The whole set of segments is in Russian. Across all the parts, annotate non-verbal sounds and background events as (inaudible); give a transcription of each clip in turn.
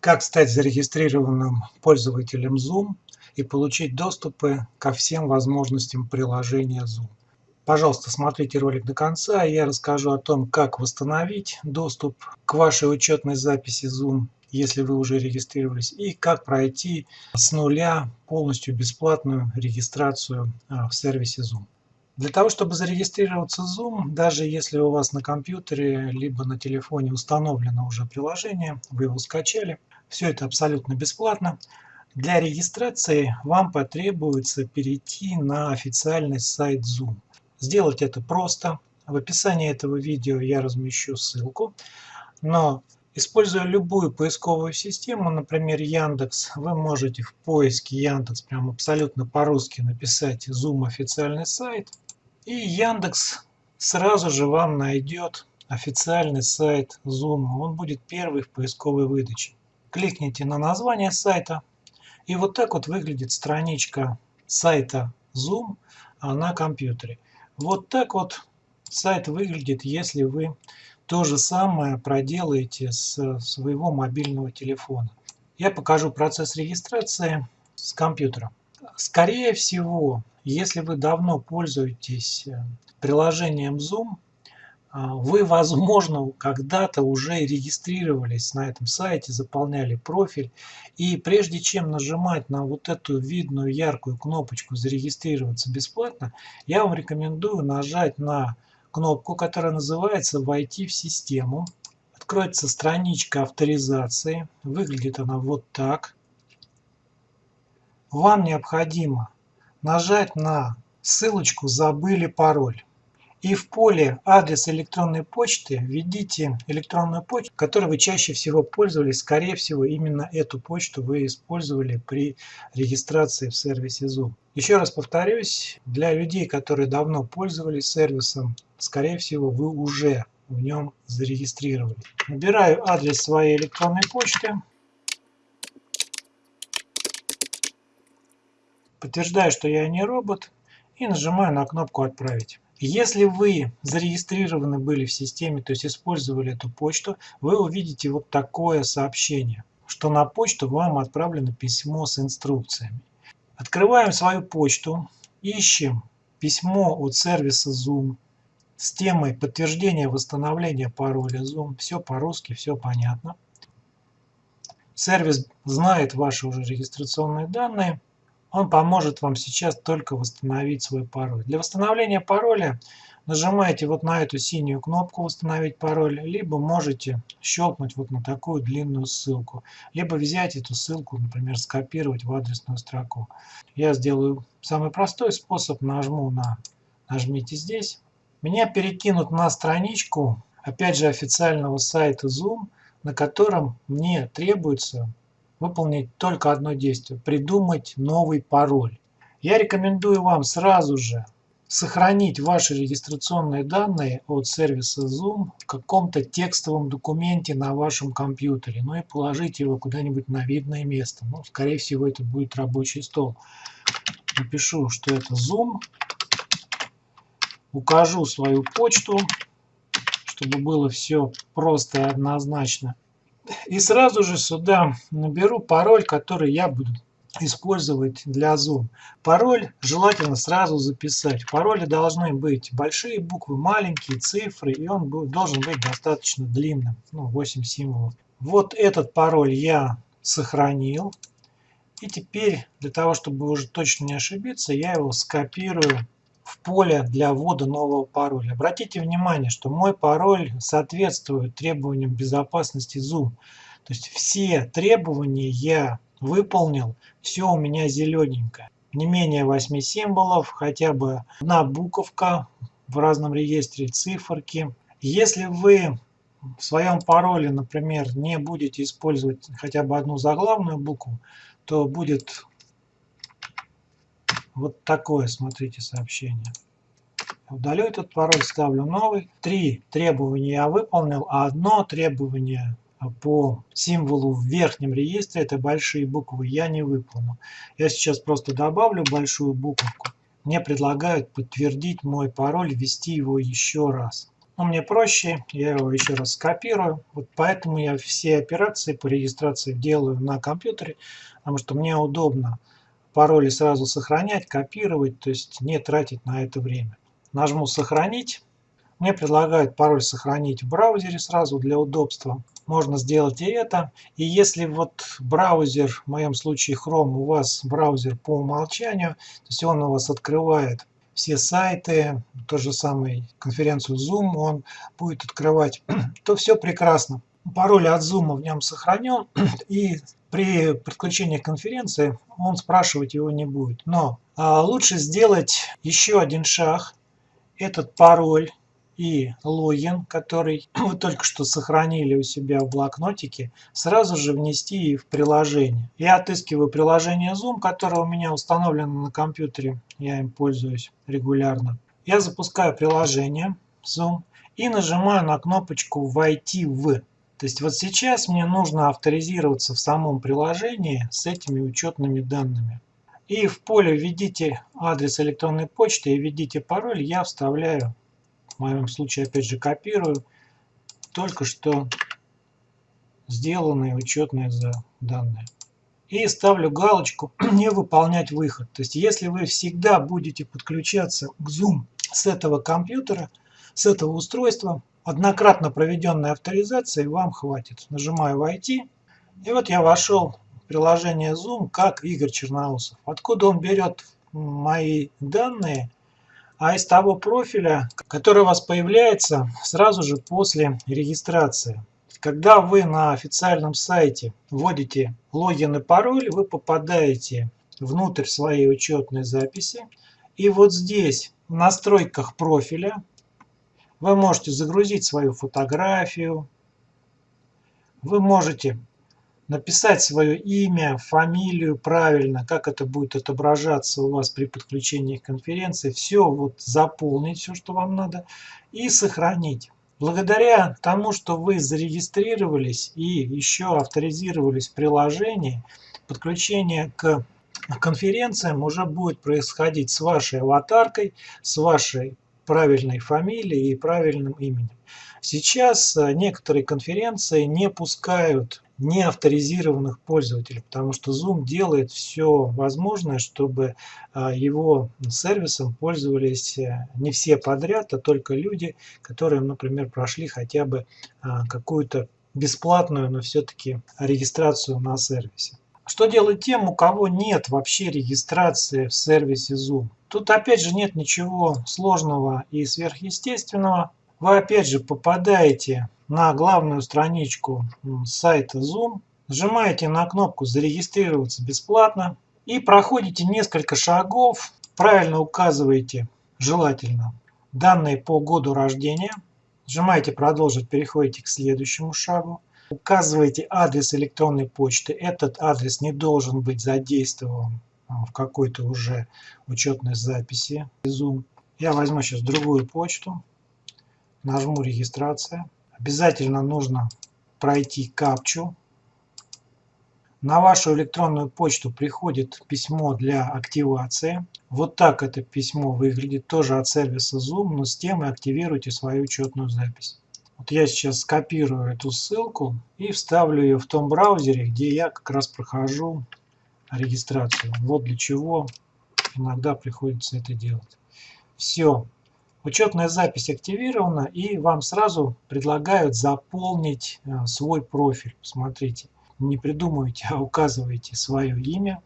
Как стать зарегистрированным пользователем Zoom и получить доступы ко всем возможностям приложения Zoom. Пожалуйста, смотрите ролик до конца, и я расскажу о том, как восстановить доступ к вашей учетной записи Zoom, если вы уже регистрировались, и как пройти с нуля полностью бесплатную регистрацию а, в сервисе Zoom. Для того, чтобы зарегистрироваться в Zoom, даже если у вас на компьютере либо на телефоне установлено уже приложение, вы его скачали, все это абсолютно бесплатно. Для регистрации вам потребуется перейти на официальный сайт Zoom. Сделать это просто. В описании этого видео я размещу ссылку. Но используя любую поисковую систему, например Яндекс, вы можете в поиске Яндекс прям абсолютно по-русски написать Zoom официальный сайт. И Яндекс сразу же вам найдет официальный сайт Zoom. Он будет первый в поисковой выдаче. Кликните на название сайта. И вот так вот выглядит страничка сайта Zoom на компьютере. Вот так вот сайт выглядит, если вы то же самое проделаете с своего мобильного телефона. Я покажу процесс регистрации с компьютера. Скорее всего, если вы давно пользуетесь э, приложением Zoom, а, вы, возможно, когда-то уже регистрировались на этом сайте, заполняли профиль. И прежде чем нажимать на вот эту видную яркую кнопочку «Зарегистрироваться бесплатно», я вам рекомендую нажать на кнопку, которая называется «Войти в систему». Откроется страничка авторизации. Выглядит она вот так. Вам необходимо нажать на ссылочку «Забыли пароль». И в поле адрес электронной почты введите электронную почту, которой вы чаще всего пользовались. Скорее всего, именно эту почту вы использовали при регистрации в сервисе Zoom. Еще раз повторюсь, для людей, которые давно пользовались сервисом, скорее всего, вы уже в нем зарегистрировались. Набираю адрес своей электронной почты. Подтверждаю, что я не робот и нажимаю на кнопку «Отправить». Если вы зарегистрированы были в системе, то есть использовали эту почту, вы увидите вот такое сообщение, что на почту вам отправлено письмо с инструкциями. Открываем свою почту, ищем письмо от сервиса Zoom с темой подтверждения восстановления пароля Zoom. Все по-русски, все понятно. Сервис знает ваши уже регистрационные данные он поможет вам сейчас только восстановить свой пароль. Для восстановления пароля нажимаете вот на эту синюю кнопку «Восстановить пароль», либо можете щелкнуть вот на такую длинную ссылку, либо взять эту ссылку, например, скопировать в адресную строку. Я сделаю самый простой способ, нажму на «Нажмите здесь». Меня перекинут на страничку, опять же, официального сайта Zoom, на котором мне требуется выполнить только одно действие – придумать новый пароль. Я рекомендую вам сразу же сохранить ваши регистрационные данные от сервиса Zoom в каком-то текстовом документе на вашем компьютере, ну и положить его куда-нибудь на видное место. Ну, скорее всего, это будет рабочий стол. Напишу, что это Zoom, укажу свою почту, чтобы было все просто и однозначно. И сразу же сюда наберу пароль, который я буду использовать для Zoom. Пароль желательно сразу записать. В пароле должны быть большие буквы, маленькие цифры, и он должен быть достаточно длинным, ну 8 символов. Вот этот пароль я сохранил. И теперь, для того, чтобы уже точно не ошибиться, я его скопирую в поле для ввода нового пароля. Обратите внимание, что мой пароль соответствует требованиям безопасности Zoom. То есть все требования я выполнил, все у меня зелененькое. Не менее 8 символов, хотя бы одна буковка в разном реестре, циферки. Если вы в своем пароле, например, не будете использовать хотя бы одну заглавную букву, то будет вот такое, смотрите, сообщение. Удалю этот пароль, ставлю новый. Три требования я выполнил, а одно требование по символу в верхнем реестре, это большие буквы, я не выполнил. Я сейчас просто добавлю большую буковку. Мне предлагают подтвердить мой пароль, ввести его еще раз. Но мне проще, я его еще раз скопирую. Вот поэтому я все операции по регистрации делаю на компьютере, потому что мне удобно пароли сразу сохранять, копировать, то есть не тратить на это время. Нажму «Сохранить». Мне предлагают пароль сохранить в браузере сразу для удобства. Можно сделать и это. И если вот браузер, в моем случае Chrome, у вас браузер по умолчанию, то есть он у вас открывает все сайты, то же самое конференцию Zoom он будет открывать, (clears throat) то все прекрасно. Пароль от Zoom в нем сохранен, (clears throat) и при подключении конференции он спрашивать его не будет. Но а, лучше сделать еще один шаг. Этот пароль и логин, который (clears throat) вы только что сохранили у себя в блокнотике, сразу же внести в приложение. Я отыскиваю приложение Zoom, которое у меня установлено на компьютере, я им пользуюсь регулярно. Я запускаю приложение Zoom и нажимаю на кнопочку «Войти в». То есть вот сейчас мне нужно авторизироваться в самом приложении с этими учетными данными. И в поле введите адрес электронной почты и введите пароль, я вставляю в моем случае опять же копирую только что сделанные учетные данные. И ставлю галочку (clears throat) «Не выполнять выход». То есть если вы всегда будете подключаться к Zoom с этого компьютера, с этого устройства, однократно проведенной авторизации вам хватит. Нажимаю «Войти». И вот я вошел в приложение Zoom как Игорь Черноусов. Откуда он берет мои данные – а из того профиля, который у вас появляется сразу же после регистрации. Когда вы на официальном сайте вводите логин и пароль, вы попадаете внутрь своей учетной записи. И вот здесь в настройках профиля вы можете загрузить свою фотографию, вы можете написать свое имя, фамилию правильно, как это будет отображаться у вас при подключении к конференции, все вот заполнить, все, что вам надо, и сохранить. Благодаря тому, что вы зарегистрировались и еще авторизировались в приложении, подключение к конференциям уже будет происходить с вашей аватаркой, с вашей правильной фамилией и правильным именем. Сейчас э, некоторые конференции не пускают неавторизированных пользователей, потому что Zoom делает все возможное, чтобы а, его сервисом пользовались э, не все подряд, а только люди, которые, например, прошли хотя бы какую-то бесплатную, но все-таки регистрацию на сервисе. Что делать тем, у кого нет вообще регистрации в сервисе Zoom? Тут опять же нет ничего сложного и сверхъестественного. Вы опять же попадаете на главную страничку сайта Zoom, нажимаете на кнопку «Зарегистрироваться бесплатно» и проходите несколько шагов, правильно указываете, желательно, данные по году рождения, нажимаете «Продолжить», переходите к следующему шагу, указываете адрес электронной почты, этот адрес не должен быть задействован а, в какой-то уже учетной записи Zoom. Я возьму сейчас другую почту, нажму «Регистрация». Обязательно нужно пройти капчу. На вашу электронную почту приходит письмо для активации. Вот так это письмо выглядит, тоже от сервиса Zoom, но с тем и активируйте свою учетную запись. Вот я сейчас скопирую эту ссылку и вставлю ее в том браузере, где я как раз прохожу регистрацию. Вот для чего иногда приходится это делать. Все. Учетная запись активирована и вам сразу предлагают заполнить э, свой профиль. Смотрите, не придумывайте, а указывайте свое имя.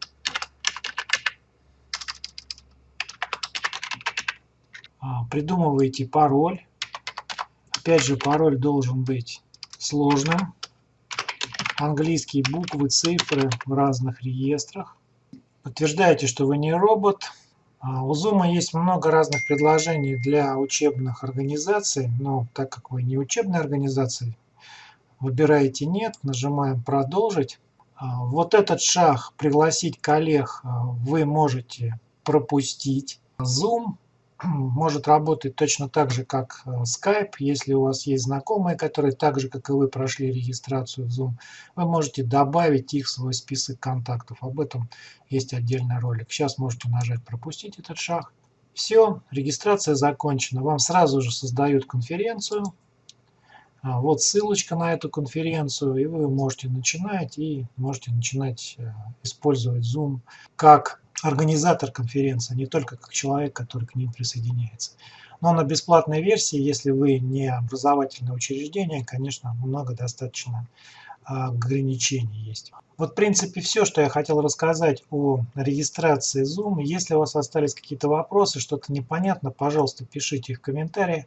А, придумываете пароль. Опять же, пароль должен быть сложным. Английские буквы, цифры в разных реестрах. Подтверждаете, что вы не робот. А, у Zoom есть много разных предложений для учебных организаций, но так как вы не учебная организация, выбираете «Нет», нажимаем «Продолжить». А, вот этот шаг «Пригласить коллег» вы можете пропустить. Zoom может работать точно так же, как э, Skype. Если у вас есть знакомые, которые так же, как и вы, прошли регистрацию в Zoom, вы можете добавить их в свой список контактов. Об этом есть отдельный ролик. Сейчас можете нажать «Пропустить этот шаг» Все, регистрация закончена. Вам сразу же создают конференцию. А, вот ссылочка на эту конференцию, и вы можете начинать и можете начинать э, использовать Zoom как организатор конференции, а не только как человек, который к ним присоединяется. Но на бесплатной версии, если вы не образовательное учреждение, конечно, много достаточно ограничений есть. Вот в принципе все, что я хотел рассказать о регистрации Zoom. Если у вас остались какие-то вопросы, что-то непонятно, пожалуйста, пишите их в комментариях.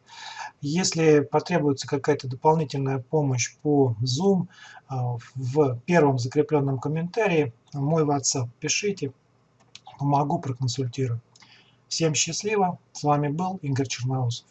Если потребуется какая-то дополнительная помощь по Zoom, а, в первом закрепленном комментарии мой WhatsApp пишите, помогу, проконсультирую. Всем счастливо, с вами был Игорь Черноусов.